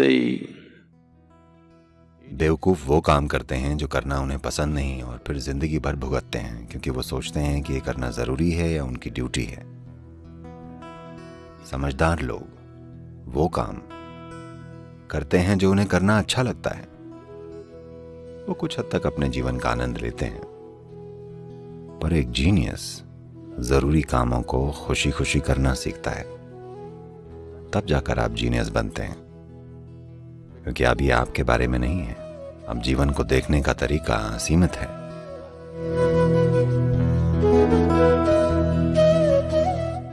sei बेवकूफ़ वो काम करते हैं जो करना उन्हें पसंद नहीं और फिर ज़िंदगी भर भुगतते हैं, क्योंकि वो सोचते हैं कि ये करना ज़रूरी है या उनकी ड्यूटी है। समझदार लोग वो काम करते हैं जो उन्हें करना अच्छा लगता है। वो कुछ हद तक अपने जीवन का आनंद लेते हैं। पर एक जीनियस ज़रूरी कामों को खुशी खुशी करना सीखता है। तब जाकर आप जीनियस बनते हैं। क्योंकि अभी आपके बारे में नहीं है। अब जीवन को देखने का तरीका सीमित है।